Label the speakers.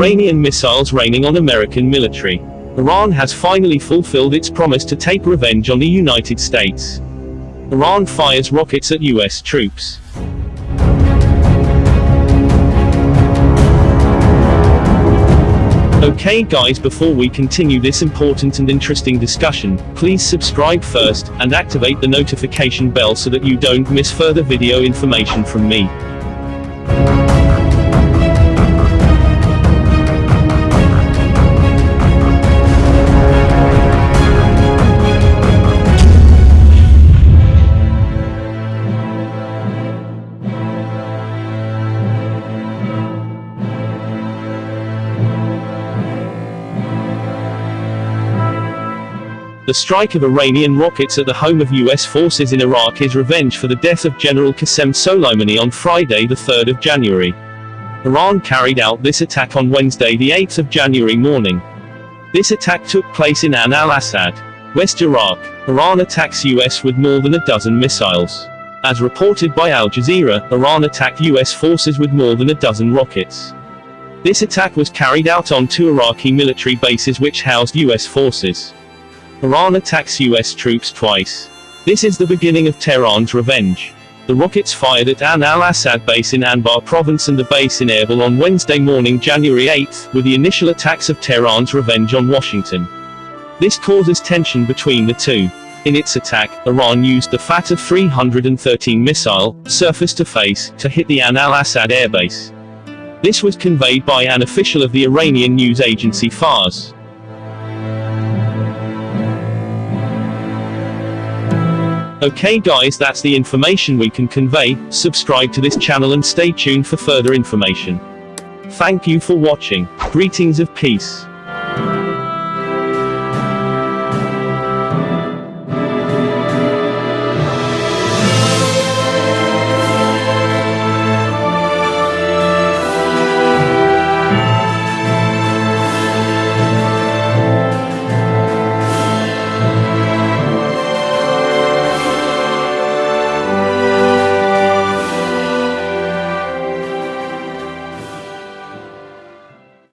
Speaker 1: Iranian missiles raining on American military. Iran has finally fulfilled its promise to take revenge on the United States. Iran fires rockets at US troops. Okay guys before we continue this important and interesting discussion, please subscribe first, and activate the notification bell so that you don't miss further video information from me. The strike of Iranian rockets at the home of U.S. forces in Iraq is revenge for the death of General Qasem Soleimani on Friday the 3rd of January. Iran carried out this attack on Wednesday the 8th of January morning. This attack took place in Ain al-Assad, West Iraq. Iran attacks U.S. with more than a dozen missiles. As reported by Al Jazeera, Iran attacked U.S. forces with more than a dozen rockets. This attack was carried out on two Iraqi military bases which housed U.S. forces. Iran attacks US troops twice. This is the beginning of Tehran's revenge. The rockets fired at Ain al-Assad base in Anbar province and the base in Erbil on Wednesday morning January 8, with the initial attacks of Tehran's revenge on Washington. This causes tension between the two. In its attack, Iran used the Fateh 313 missile, surface-to-surface, to hit the Ain al-Assad airbase. This was conveyed by an official of the Iranian news agency Fars. Okay guys that's the information we can convey, subscribe to this channel and stay tuned for further information. Thank you for watching. Greetings of peace.